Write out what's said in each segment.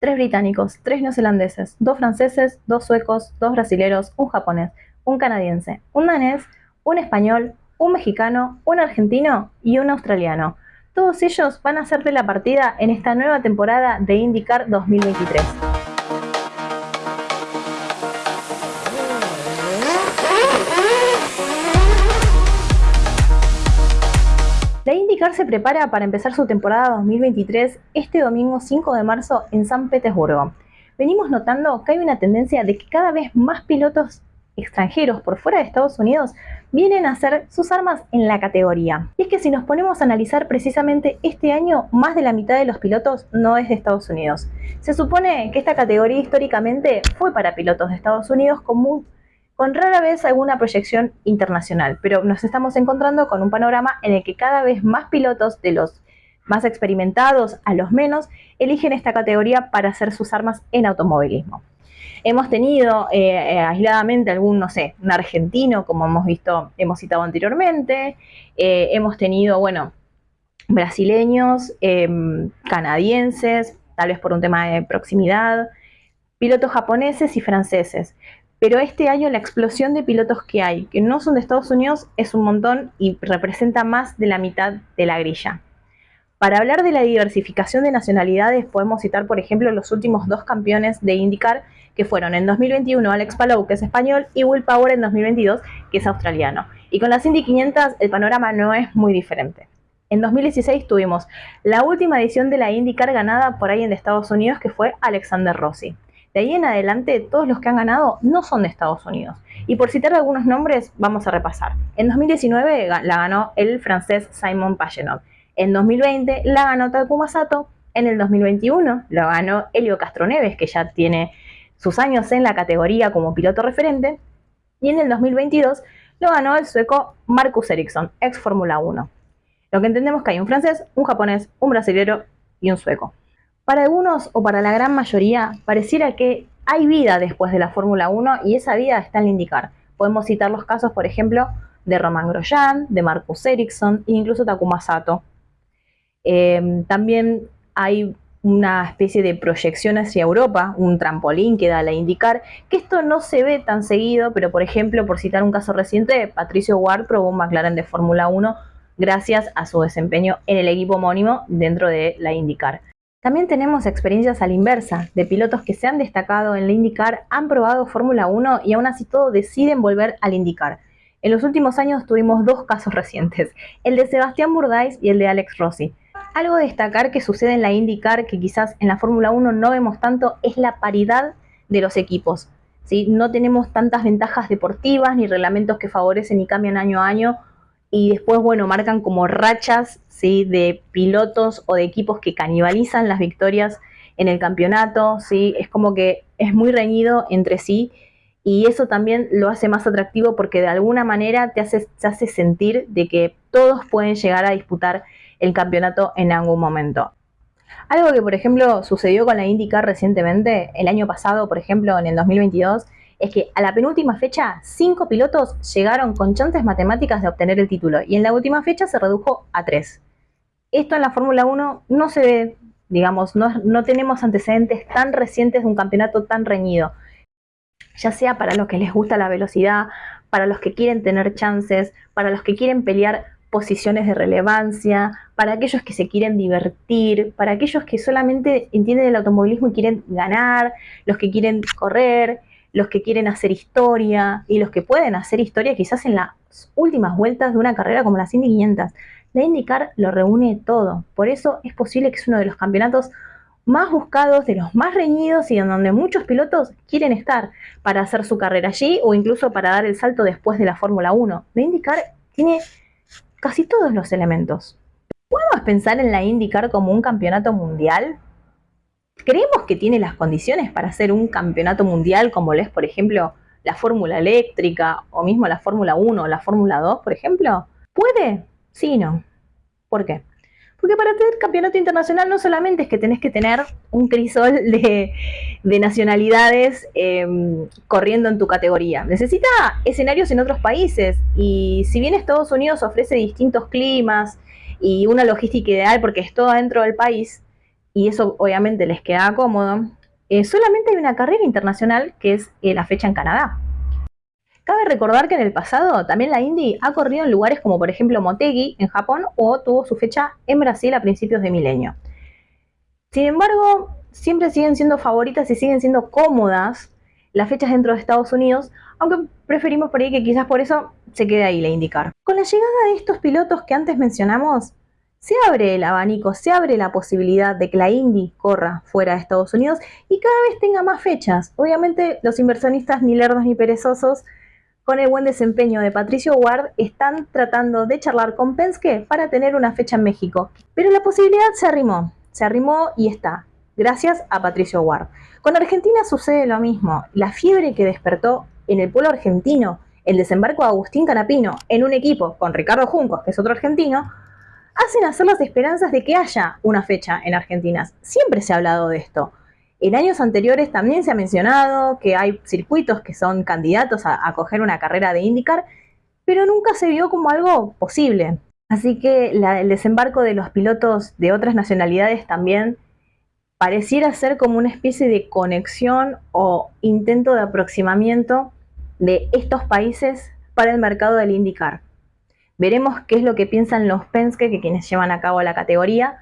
tres británicos, tres neozelandeses, dos franceses, dos suecos, dos brasileros, un japonés, un canadiense, un danés, un español, un mexicano, un argentino y un australiano. Todos ellos van a ser de la partida en esta nueva temporada de IndyCar 2023. IndyCar se prepara para empezar su temporada 2023 este domingo 5 de marzo en San Petersburgo. Venimos notando que hay una tendencia de que cada vez más pilotos extranjeros por fuera de Estados Unidos vienen a hacer sus armas en la categoría. Y es que si nos ponemos a analizar precisamente este año, más de la mitad de los pilotos no es de Estados Unidos. Se supone que esta categoría históricamente fue para pilotos de Estados Unidos como con rara vez alguna proyección internacional, pero nos estamos encontrando con un panorama en el que cada vez más pilotos, de los más experimentados a los menos, eligen esta categoría para hacer sus armas en automovilismo. Hemos tenido eh, eh, aisladamente algún, no sé, un argentino, como hemos visto, hemos citado anteriormente, eh, hemos tenido, bueno, brasileños, em, canadienses, tal vez por un tema de proximidad, pilotos japoneses y franceses. Pero este año la explosión de pilotos que hay, que no son de Estados Unidos, es un montón y representa más de la mitad de la grilla. Para hablar de la diversificación de nacionalidades, podemos citar, por ejemplo, los últimos dos campeones de IndyCar, que fueron en 2021 Alex Palou, que es español, y Will Power en 2022, que es australiano. Y con las Indy 500 el panorama no es muy diferente. En 2016 tuvimos la última edición de la IndyCar ganada por alguien de Estados Unidos, que fue Alexander Rossi. De ahí en adelante, todos los que han ganado no son de Estados Unidos. Y por citar algunos nombres, vamos a repasar. En 2019 la ganó el francés Simon Pagenaud. En 2020 la ganó Takuma Sato. En el 2021 lo ganó Helio Castroneves, que ya tiene sus años en la categoría como piloto referente. Y en el 2022 lo ganó el sueco Marcus Ericsson, ex Fórmula 1. Lo que entendemos que hay un francés, un japonés, un brasilero y un sueco. Para algunos o para la gran mayoría pareciera que hay vida después de la Fórmula 1 y esa vida está en indicar. Podemos citar los casos, por ejemplo, de Roman Grosjean, de Marcus Ericsson e incluso Takuma Sato. Em, también hay una especie de proyección hacia Europa, un trampolín que da la indicar, que esto no se ve tan seguido, pero por ejemplo, por citar un caso reciente, Patricio Ward probó un McLaren de Fórmula 1 gracias a su desempeño en el equipo homónimo dentro de la IndyCar. También tenemos experiencias a la inversa, de pilotos que se han destacado en la IndyCar, han probado Fórmula 1 y aún así todo deciden volver al IndyCar. En los últimos años tuvimos dos casos recientes, el de Sebastián Burdais y el de Alex Rossi. Algo a destacar que sucede en la IndyCar, que quizás en la Fórmula 1 no vemos tanto, es la paridad de los equipos. ¿sí? No tenemos tantas ventajas deportivas ni reglamentos que favorecen y cambian año a año y después, bueno, marcan como rachas ¿sí? de pilotos o de equipos que canibalizan las victorias en el campeonato, ¿sí? es como que es muy reñido entre sí y eso también lo hace más atractivo porque de alguna manera te hace, te hace sentir de que todos pueden llegar a disputar el campeonato en algún momento. Algo que, por ejemplo, sucedió con la IndyCar recientemente, el año pasado, por ejemplo, en el 2022, es que a la penúltima fecha, cinco pilotos llegaron con chances matemáticas de obtener el título y en la última fecha se redujo a tres. Esto en la Fórmula 1 no se ve, digamos, no, no tenemos antecedentes tan recientes de un campeonato tan reñido. Ya sea para los que les gusta la velocidad, para los que quieren tener chances, para los que quieren pelear posiciones de relevancia, para aquellos que se quieren divertir, para aquellos que solamente entienden el automovilismo y quieren ganar, los que quieren correr, los que quieren hacer historia y los que pueden hacer historia quizás en las últimas vueltas de una carrera como la Indy 500. La IndyCar lo reúne todo, por eso es posible que es uno de los campeonatos más buscados, de los más reñidos y en donde muchos pilotos quieren estar para hacer su carrera allí o incluso para dar el salto después de la Fórmula 1. La IndyCar tiene casi todos los elementos. ¿Podemos pensar en la IndyCar como un campeonato mundial? ¿Creemos que tiene las condiciones para ser un campeonato mundial como lo es, por ejemplo, la Fórmula Eléctrica o mismo la Fórmula 1 o la Fórmula 2, por ejemplo? ¿Puede? Sí y no. ¿Por qué? Porque para tener campeonato internacional no solamente es que tenés que tener un crisol de, nacionalidades em, corriendo en tu categoría. Necesita escenarios en otros países. Y si bien Estados Unidos ofrece distintos climas y una logística ideal porque es todo dentro del país, y eso obviamente les queda cómodo, eh, solamente hay una carrera internacional que es eh, la fecha en Canadá. Cabe recordar que en el pasado también la Indy ha corrido en lugares como por ejemplo Motegi en Japón o tuvo su fecha en Brasil a principios de milenio. Sin embargo, siempre siguen siendo favoritas y siguen siendo cómodas las fechas dentro de Estados Unidos, aunque preferimos por ahí que quizás por eso se quede ahí la indicar. Con la llegada de estos pilotos que antes mencionamos, se abre el abanico, se abre la posibilidad de que la Indy corra fuera de Estados Unidos y cada vez tenga más fechas. Obviamente los inversionistas ni lerdos ni perezosos con el buen desempeño de Patricio Ward están tratando de charlar con Penske para tener una fecha en México. Pero la posibilidad se arrimó, se arrimó y está, gracias a Patricio Ward. Con Argentina sucede lo mismo. La fiebre que despertó en el pueblo argentino el desembarco de Agustín Canapino en un equipo con Ricardo Juncos, que es otro argentino, hacen hacer las esperanzas de que haya una fecha en Argentina. Siempre se ha hablado de esto. En años anteriores también se ha mencionado que hay circuitos que son candidatos a, coger una carrera de IndyCar, pero nunca se vio como algo posible. Así que el desembarco de los pilotos de otras nacionalidades también pareciera ser como una especie de conexión o intento de aproximamiento de estos países para el mercado del IndyCar. Veremos qué es lo que piensan los Penske, que quienes llevan a cabo la categoría,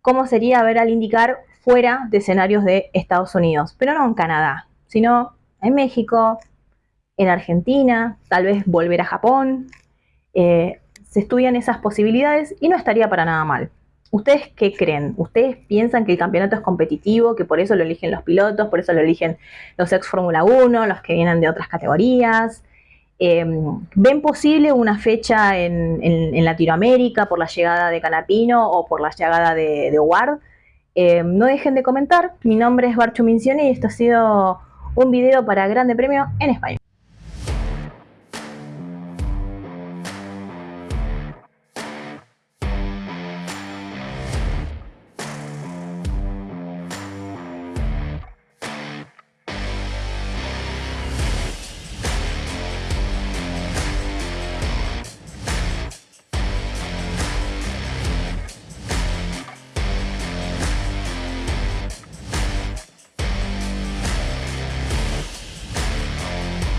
cómo sería ver al indicar fuera de escenarios de Estados Unidos, pero no en Canadá, sino en México, en Argentina, tal vez volver a Japón. Eh, se estudian esas posibilidades y no estaría para nada mal. ¿Ustedes qué creen? ¿Ustedes piensan que el campeonato es competitivo, que por eso lo eligen los pilotos, por eso lo eligen los ex Fórmula 1, los que vienen de otras categorías? Em, ¿Ven posible una fecha en, Latinoamérica por la llegada de Canapino o por la llegada de, de Ward? Em, no dejen de comentar. Mi nombre es Barchu Mincione y esto ha sido un video para Grande Premio en España.